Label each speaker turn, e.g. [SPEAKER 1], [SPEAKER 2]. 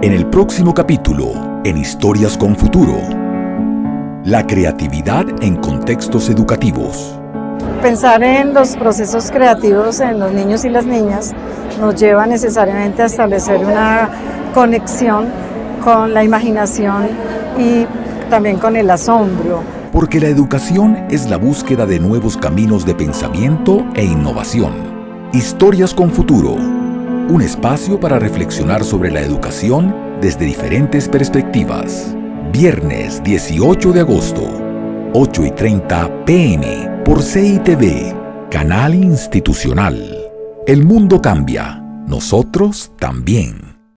[SPEAKER 1] En el próximo capítulo, en Historias con Futuro, la creatividad en contextos educativos.
[SPEAKER 2] Pensar en los procesos creativos en los niños y las niñas nos lleva necesariamente a establecer una conexión con la imaginación y también con el asombro.
[SPEAKER 1] Porque la educación es la búsqueda de nuevos caminos de pensamiento e innovación. Historias con Futuro, un espacio para reflexionar sobre la educación desde diferentes perspectivas. Viernes 18 de agosto, 8 y 30 pm, por CITV, Canal Institucional. El mundo cambia, nosotros también.